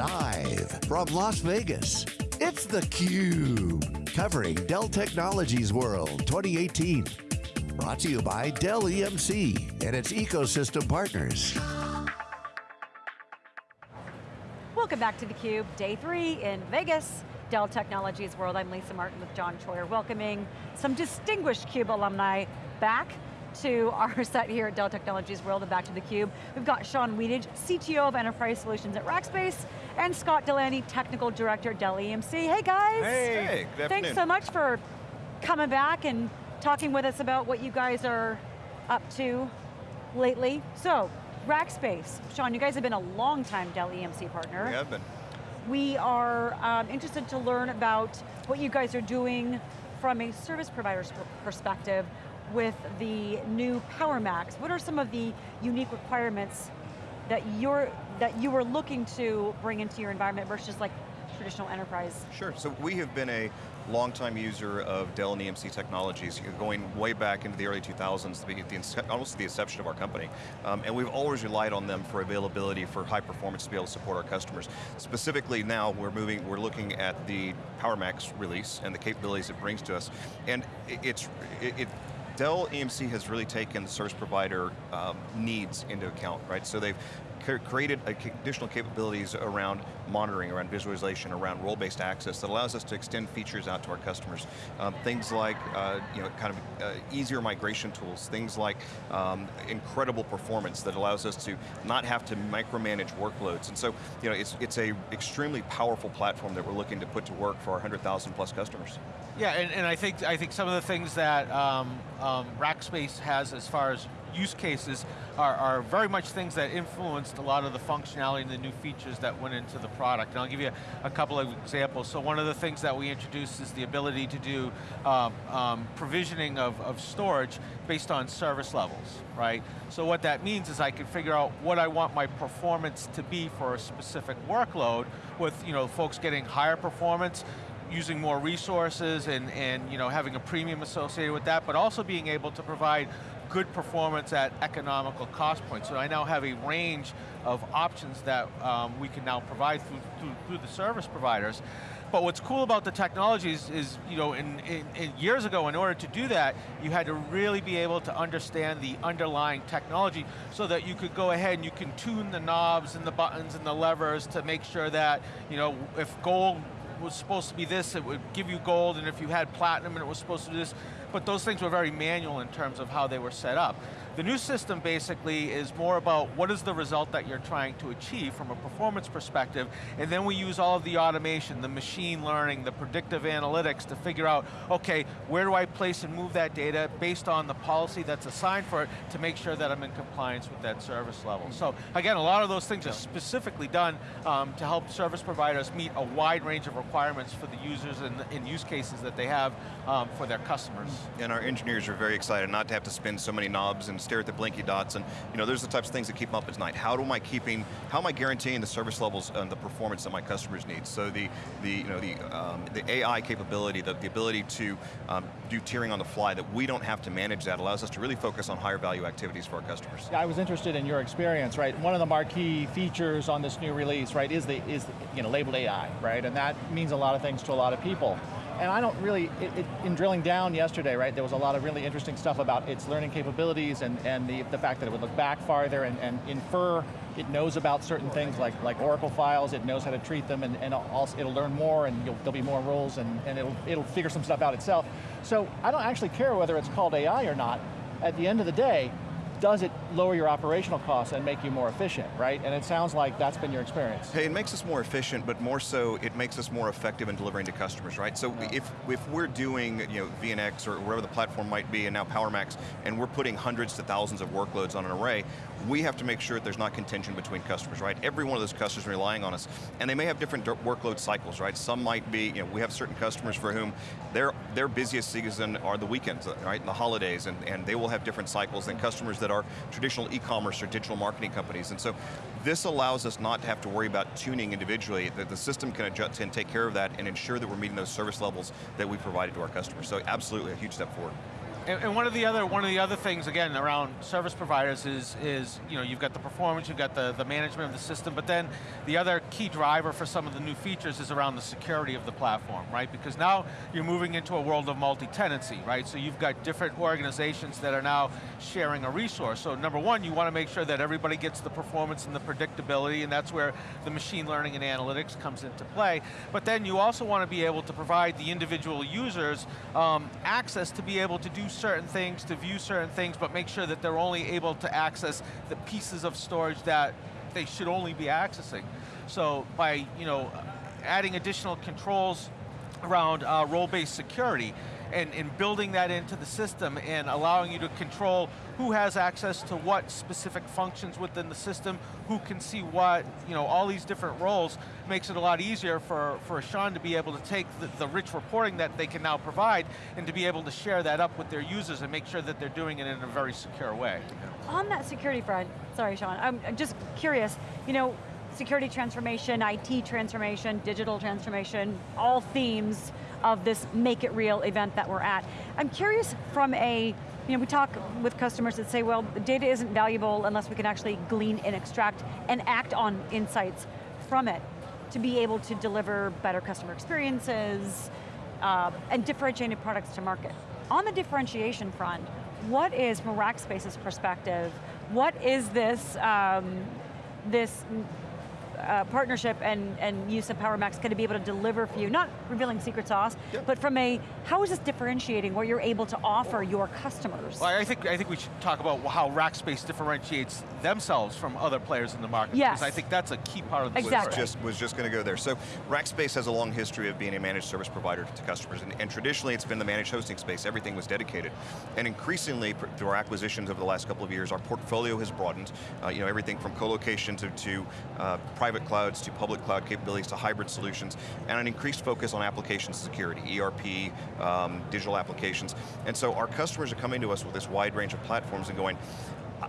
Live from Las Vegas, it's theCUBE. Covering Dell Technologies World 2018. Brought to you by Dell EMC and its ecosystem partners. Welcome back to theCUBE, day three in Vegas. Dell Technologies World, I'm Lisa Martin with John Troyer, welcoming some distinguished CUBE alumni back to our set here at Dell Technologies World and back to theCUBE. We've got Sean Wedige, CTO of Enterprise Solutions at Rackspace, and Scott Delandy, Technical Director at Dell EMC. Hey guys. Hey, hey good Thanks so much for coming back and talking with us about what you guys are up to lately. So, Rackspace, Sean, you guys have been a long time Dell EMC partner. We have been. We are um, interested to learn about what you guys are doing from a service provider's perspective with the new PowerMax. What are some of the unique requirements that you're that you were looking to bring into your environment versus like traditional enterprise? Sure, so we have been a longtime user of Dell and EMC technologies, going way back into the early 2000s, the, almost the inception of our company. Um, and we've always relied on them for availability, for high performance to be able to support our customers. Specifically now, we're moving, we're looking at the PowerMax release and the capabilities it brings to us. And it's, it, it Dell EMC has really taken the service provider um, needs into account, right? So they've created additional capabilities around monitoring, around visualization, around role-based access that allows us to extend features out to our customers. Um, things like, uh, you know, kind of uh, easier migration tools, things like um, incredible performance that allows us to not have to micromanage workloads. And so, you know, it's, it's a extremely powerful platform that we're looking to put to work for our 100,000 plus customers. Yeah, and, and, I think I think some of the things that um, um, Rackspace has as far as use cases are, are, very much things that influenced a lot of the functionality and the new features that went into the product. And I'll give you a, a couple of examples. So one of the things that we introduced is the ability to do um, um, provisioning of, of storage based on service levels, right? So what that means is I can figure out what I want my performance to be for a specific workload with you know, folks getting higher performance, using more resources and, and you know, having a premium associated with that, but also being able to provide good performance at economical cost points. So I now have a range of options that um, we can now provide through, through, through, the service providers. But what's cool about the technologies is, you know, in, in, in, years ago, in order to do that, you had to really be able to understand the underlying technology so that you could go ahead and you can tune the knobs and the buttons and the levers to make sure that, you know, if gold was supposed to be this, it would give you gold, and if you had platinum and it was supposed to do this, but those things were very manual in terms of how they were set up. The new system basically is more about what is the result that you're trying to achieve from a performance perspective, and then we use all of the automation, the machine learning, the predictive analytics to figure out, okay, where do I place and move that data based on the policy that's assigned for it to make sure that I'm in compliance with that service level. So again, a lot of those things are specifically done um, to help service providers meet a wide range of requirements for the users and, and use cases that they have um, for their customers. And our engineers are very excited not to have to spin so many knobs and stare at the blinky dots, and you know, there's the types of things that keep them up at night. How am I keeping, how am I guaranteeing the service levels and the performance that my customers need? So the, the, you know, the, um, the AI capability, the, the ability to um, do tiering on the fly, that we don't have to manage that, allows us to really focus on higher value activities for our customers. Yeah, I was interested in your experience, right? One of the marquee features on this new release, right, is the, is you know, labeled AI, right? And that means a lot of things to a lot of people and I don't really, it, it, in drilling down yesterday, right, there was a lot of really interesting stuff about its learning capabilities and, and the, the fact that it would look back farther and, and infer, it knows about certain things like, like Oracle files, it knows how to treat them and, and also it'll learn more and there'll be more rules and, and it'll, it'll figure some stuff out itself. So I don't actually care whether it's called AI or not. At the end of the day, does it lower your operational costs and make you more efficient, right? And it sounds like that's been your experience. Hey, it makes us more efficient, but more so, it makes us more effective in delivering to customers, right? So yeah. if, if we're doing you know, VNX or wherever the platform might be, and now PowerMax, and we're putting hundreds to thousands of workloads on an array, we have to make sure that there's not contention between customers, right? Every one of those customers relying on us, and they may have different workload cycles, right? Some might be, you know, we have certain customers for whom their, their busiest season are the weekends, right, and the holidays, and, and they will have different cycles than mm-hmm. customers that are traditional e-commerce or digital marketing companies. And so this allows us not to have to worry about tuning individually, that the system can adjust and take care of that and ensure that we're meeting those service levels that we provided to our customers. So absolutely a huge step forward. And, one of the other one of the other things again around service providers is is you know you've got the performance, you've got the the management of the system, but then the other key driver for some of the new features is around the security of the platform, right? Because now you're moving into a world of multi-tenancy, right? So you've got different organizations that are now sharing a resource. So number one, you want to make sure that everybody gets the performance and the predictability, and that's where the machine learning and analytics comes into play. But then you also want to be able to provide the individual users um, access to be able to do certain things, to view certain things, but make sure that they're only able to access the pieces of storage that they should only be accessing. So by you know, adding additional controls around uh, role-based security, and, and building that into the system and allowing you to control who has access to what specific functions within the system, who can see what, you know, all these different roles makes it a lot easier for, for Sean to be able to take the, the rich reporting that they can now provide and to be able to share that up with their users and make sure that they're doing it in a very secure way. On that security front, sorry Sean, I'm just curious, you know, security transformation, IT transformation, digital transformation, all themes of this Make It Real event that we're at. I'm curious from a, you know, we talk with customers that say, well, data isn't valuable unless we can actually glean and extract and act on insights from it to be able to deliver better customer experiences uh, and differentiated products to market. On the differentiation front, what is, from Rackspace's perspective, what is this, um, this uh, partnership and, and use of PowerMax going to be able to deliver for you? Not revealing secret sauce, yep. but from a, how is this differentiating what you're able to offer your customers? Well, I think, I think we should talk about how Rackspace differentiates themselves from other players in the market. Yes. Because I think that's a key part of the exactly. Was just, was just going to go there. So Rackspace has a long history of being a managed service provider to customers, and, and traditionally it's been the managed hosting space, everything was dedicated. And increasingly, through our acquisitions over the last couple of years, our portfolio has broadened, uh, you know, everything from co-location to, to uh, private clouds, to public cloud capabilities, to hybrid solutions, and an increased focus on application security, ERP, um, digital applications. And so our customers are coming to us with this wide range of platforms and going,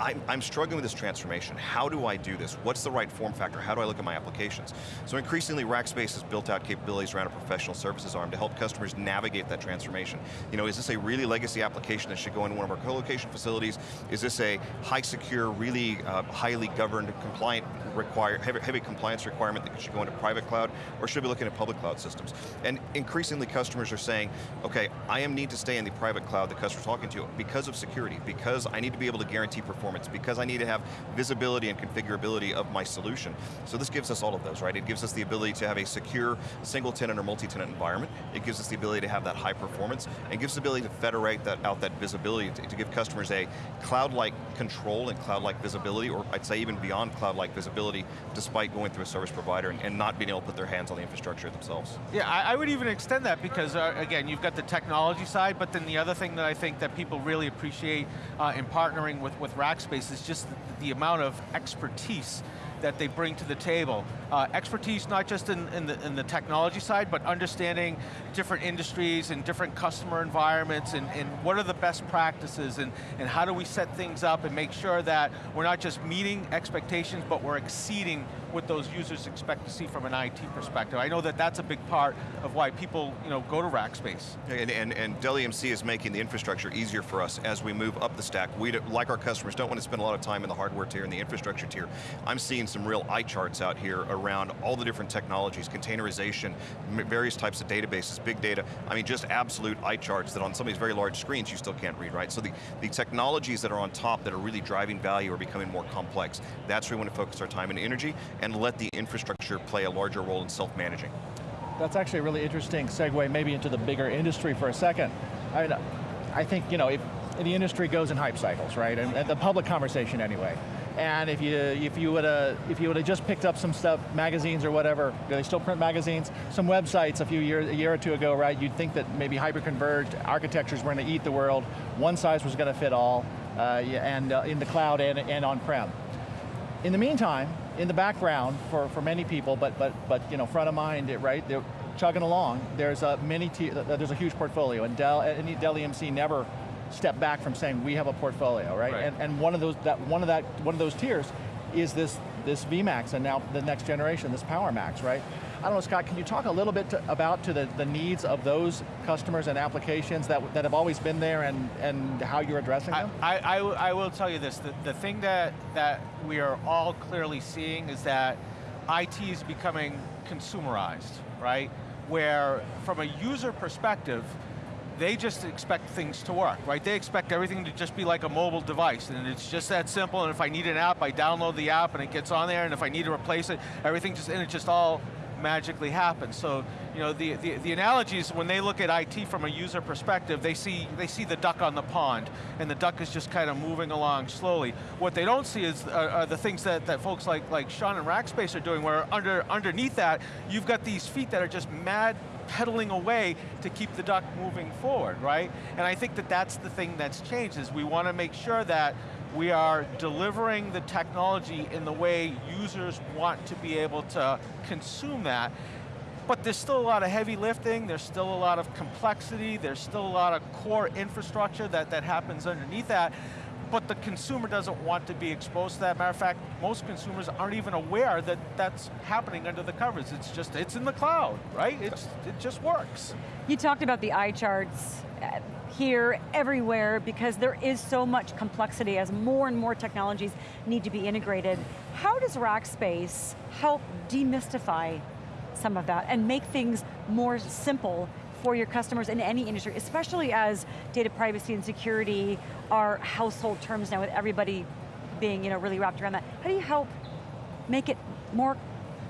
I'm, I'm, struggling with this transformation. How do I do this? What's the right form factor? How do I look at my applications? So increasingly, Rackspace has built out capabilities around a professional services arm to help customers navigate that transformation. You know, is this a really legacy application that should go into one of our co-location facilities? Is this a high secure, really uh, highly governed, compliant, require, heavy, heavy compliance requirement that should go into private cloud, or should be looking at public cloud systems? And increasingly, customers are saying, okay, I am need to stay in the private cloud the customer's talking to because of security, because I need to be able to guarantee performance because I need to have visibility and configurability of my solution. So this gives us all of those, right? It gives us the ability to have a secure single tenant or multi-tenant environment. It gives us the ability to have that high performance and gives the ability to federate that out that visibility to, to give customers a cloud-like control and cloud-like visibility, or I'd say even beyond cloud-like visibility, despite going through a service provider and, and, not being able to put their hands on the infrastructure themselves. Yeah, I, I would even extend that because, uh, again, you've got the technology side, but then the other thing that I think that people really appreciate uh, in partnering with, with Rackspace is just the, the amount of expertise that they bring to the table. Uh, expertise not just in, in, the, in the technology side, but understanding different industries and different customer environments and, and what are the best practices and, and how do we set things up and make sure that we're not just meeting expectations, but we're exceeding what those users expect to see from an IT perspective. I know that that's a big part of why people you know, go to Rackspace. And, and, and Dell EMC is making the infrastructure easier for us as we move up the stack. We, like our customers, don't want to spend a lot of time in the hardware tier and the infrastructure tier. I'm seeing some real eye charts out here around all the different technologies, containerization, various types of databases, big data. I mean, just absolute eye charts that on some of these very large screens you still can't read, right? So the, the technologies that are on top that are really driving value are becoming more complex. That's where we want to focus our time and energy and let the infrastructure play a larger role in self-managing. That's actually a really interesting segue maybe into the bigger industry for a second. I, I think, you know, if the industry goes in hype cycles, right? And, and the public conversation anyway. And if you if you would have if you would have just picked up some stuff, magazines or whatever, do they still print magazines? Some websites a few years, a year or two ago, right? You'd think that maybe hyper-converged architectures were going to eat the world. One size was going to fit all, uh, and uh, in the cloud and, and on-prem. In the meantime, in the background for, for many people, but but but you know, front of mind, right? They're chugging along. There's a many uh, there's a huge portfolio, and Dell and Dell EMC never stepped back from saying we have a portfolio, right? right. And, and one of those that one of that one of those tiers is this this VMAX and now the next generation, this PowerMax, right? I don't know, Scott, can you talk a little bit to, about to the, the needs of those customers and applications that, that have always been there and, and how you're addressing them? I, I, I will tell you this, the, the thing that, that we are all clearly seeing is that IT is becoming consumerized, right? Where from a user perspective, they just expect things to work, right? They expect everything to just be like a mobile device, and it's just that simple, and if I need an app, I download the app, and it gets on there, and if I need to replace it, everything just, and it just all magically happens. So, you know, the, the, the analogy is when they look at IT from a user perspective, they see, they see the duck on the pond, and the duck is just kind of moving along slowly. What they don't see is uh, are the things that, that folks like, like Sean and Rackspace are doing, where under, underneath that, you've got these feet that are just mad pedaling away to keep the duck moving forward, right? And I think that that's the thing that's changed, is we want to make sure that we are delivering the technology in the way users want to be able to consume that. But there's still a lot of heavy lifting, there's still a lot of complexity, there's still a lot of core infrastructure that, that happens underneath that but the consumer doesn't want to be exposed to that. Matter of fact, most consumers aren't even aware that that's happening under the covers. It's just, it's in the cloud, right? It's, it just works. You talked about the eye charts uh, here, everywhere, because there is so much complexity as more and more technologies need to be integrated. How does Rackspace help demystify some of that and make things more simple for your customers in any industry, especially as data privacy and security are household terms now with everybody being you know, really wrapped around that. How do you help make it more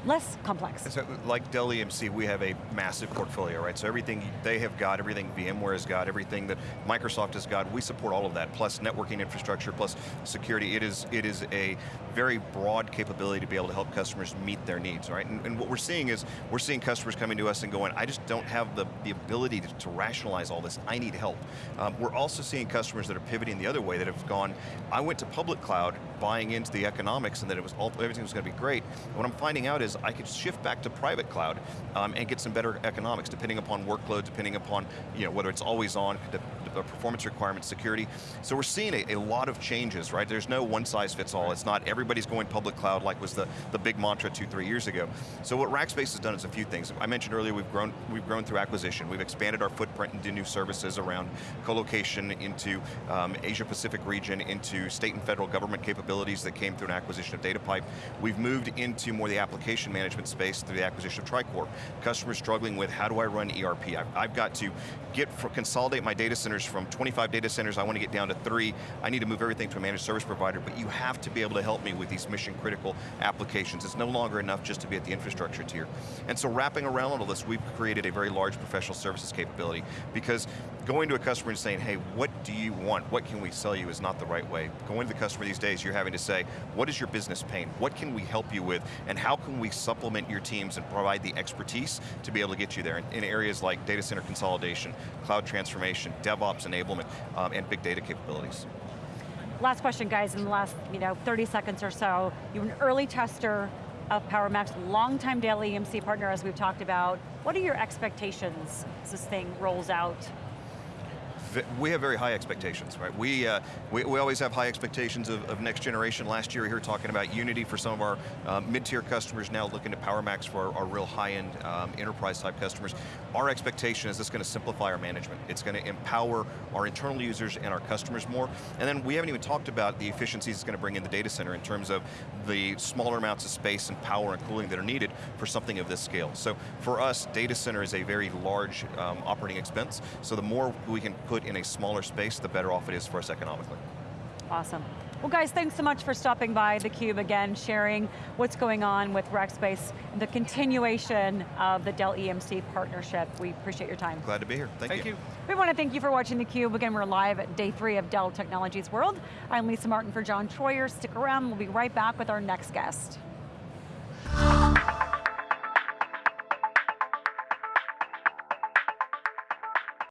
less complex. So, like Dell EMC, we have a massive portfolio, right? So everything they have got, everything VMware has got, everything that Microsoft has got, we support all of that, plus networking infrastructure, plus security. It is, it is a very broad capability to be able to help customers meet their needs, right? And, and what we're seeing is, we're seeing customers coming to us and going, I just don't have the, the ability to, to rationalize all this, I need help. Um, we're also seeing customers that are pivoting the other way, that have gone, I went to public cloud, buying into the economics and that it was all, everything was going to be great. What I'm finding out is I could shift back to private cloud um, and get some better economics depending upon workload, depending upon you know, whether it's always on, performance requirements, security. So we're seeing a, a, lot of changes, right? There's no one size fits all. It's not everybody's going public cloud like was the, the big mantra two, three years ago. So what Rackspace has done is a few things. I mentioned earlier we've grown, we've grown through acquisition. We've expanded our footprint into new services around co-location into um, Asia Pacific region, into state and federal government capabilities that came through an acquisition of DataPipe. We've moved into more the application management space through the acquisition of TriCore. Customers struggling with how do I run ERP? I've, I've got to get for, consolidate my data centers from 25 data centers, I want to get down to three. I need to move everything to a managed service provider, but you have to be able to help me with these mission critical applications. It's no longer enough just to be at the infrastructure tier. And so wrapping around all this, we've created a very large professional services capability because going to a customer and saying, hey, what do you want? What can we sell you is not the right way. Going to the customer these days, you're having to say, what is your business pain? What can we help you with? And how can we supplement your teams and provide the expertise to be able to get you there in, in areas like data center consolidation, cloud transformation, DevOps enablement, um, and big data capabilities. Last question, guys, in the last you know, 30 seconds or so. You're an early tester of PowerMax, longtime Dell EMC partner as we've talked about. What are your expectations as this thing rolls out? We have very high expectations, right? We, uh, we, we, always have high expectations of, of, next generation. Last year we were talking about Unity for some of our uh, mid-tier customers, now looking at PowerMax for our, our real high-end um, enterprise type customers. Our expectation is this going to simplify our management. It's going to empower our internal users and our customers more. And then we haven't even talked about the efficiencies it's going to bring in the data center in terms of the smaller amounts of space and power and cooling that are needed for something of this scale. So for us, data center is a very large um, operating expense, so the more we can put in a smaller space, the better off it is for us economically. Awesome. Well guys, thanks so much for stopping by theCUBE again, sharing what's going on with Rackspace, the continuation of the Dell EMC partnership. We appreciate your time. Glad to be here, thank, thank you. you. We want to thank you for watching theCUBE. Again, we're live at day three of Dell Technologies World. I'm Lisa Martin for John Troyer. Stick around, we'll be right back with our next guest.